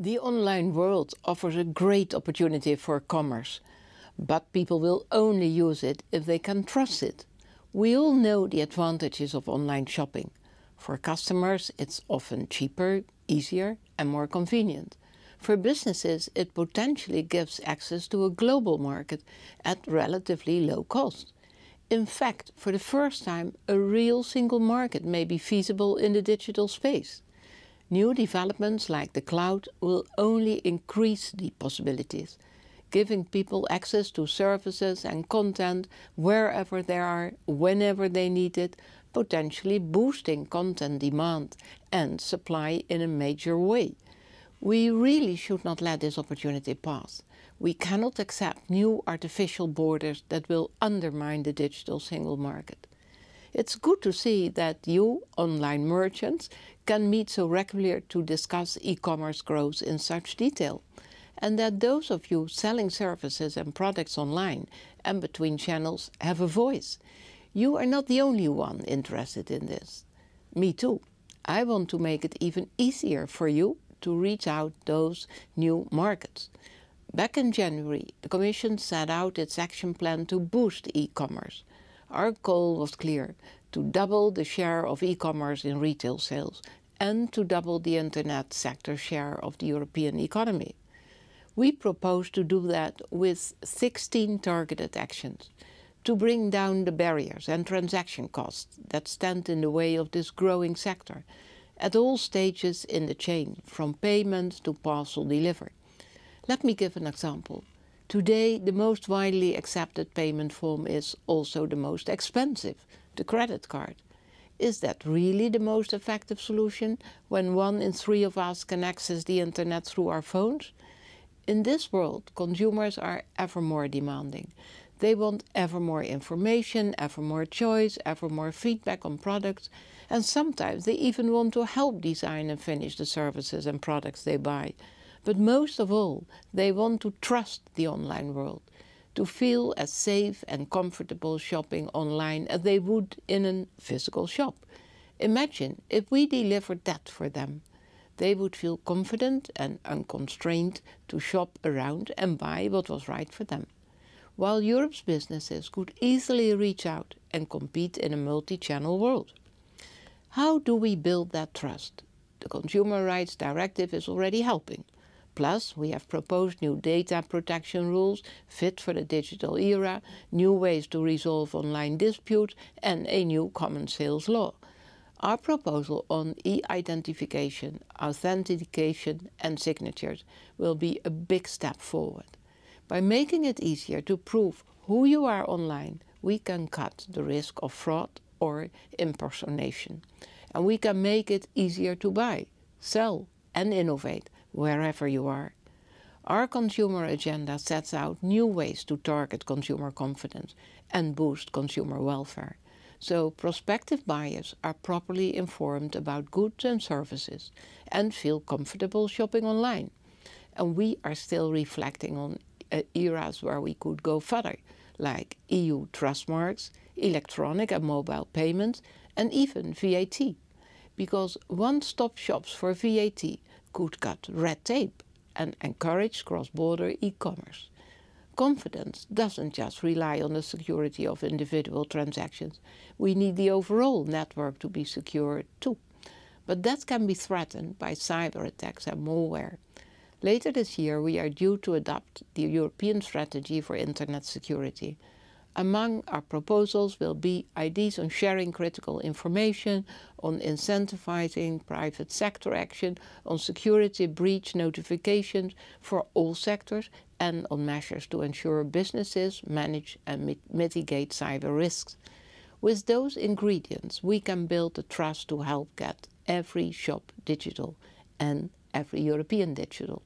The online world offers a great opportunity for commerce, but people will only use it if they can trust it. We all know the advantages of online shopping. For customers, it's often cheaper, easier and more convenient. For businesses, it potentially gives access to a global market at relatively low cost. In fact, for the first time, a real single market may be feasible in the digital space. New developments like the cloud will only increase the possibilities, giving people access to services and content wherever they are, whenever they need it, potentially boosting content demand and supply in a major way. We really should not let this opportunity pass. We cannot accept new artificial borders that will undermine the digital single market. It's good to see that you, online merchants, can meet so regularly to discuss e-commerce growth in such detail, and that those of you selling services and products online and between channels have a voice. You are not the only one interested in this. Me too. I want to make it even easier for you to reach out those new markets. Back in January, the Commission set out its action plan to boost e-commerce. Our goal was clear, to double the share of e-commerce in retail sales and to double the internet sector share of the European economy. We propose to do that with 16 targeted actions to bring down the barriers and transaction costs that stand in the way of this growing sector at all stages in the chain, from payment to parcel delivery. Let me give an example. Today, the most widely accepted payment form is also the most expensive, the credit card. Is that really the most effective solution when one in three of us can access the internet through our phones? In this world, consumers are ever more demanding. They want ever more information, ever more choice, ever more feedback on products, and sometimes they even want to help design and finish the services and products they buy. But most of all, they want to trust the online world, to feel as safe and comfortable shopping online as they would in a physical shop. Imagine if we delivered that for them. They would feel confident and unconstrained to shop around and buy what was right for them. While Europe's businesses could easily reach out and compete in a multi-channel world. How do we build that trust? The Consumer Rights Directive is already helping. Plus, we have proposed new data protection rules fit for the digital era, new ways to resolve online disputes and a new common sales law. Our proposal on e-identification, authentication and signatures will be a big step forward. By making it easier to prove who you are online, we can cut the risk of fraud or impersonation. And we can make it easier to buy, sell and innovate wherever you are. Our consumer agenda sets out new ways to target consumer confidence and boost consumer welfare. So prospective buyers are properly informed about goods and services and feel comfortable shopping online. And we are still reflecting on uh, eras where we could go further, like EU trust marks, electronic and mobile payments, and even VAT. Because one-stop shops for VAT could cut red tape and encourage cross-border e-commerce. Confidence doesn't just rely on the security of individual transactions. We need the overall network to be secure too. But that can be threatened by cyber attacks and malware. Later this year we are due to adopt the European Strategy for Internet Security. Among our proposals will be ideas on sharing critical information, on incentivizing private sector action, on security breach notifications for all sectors, and on measures to ensure businesses manage and mit mitigate cyber risks. With those ingredients, we can build the trust to help get every shop digital and every European digital.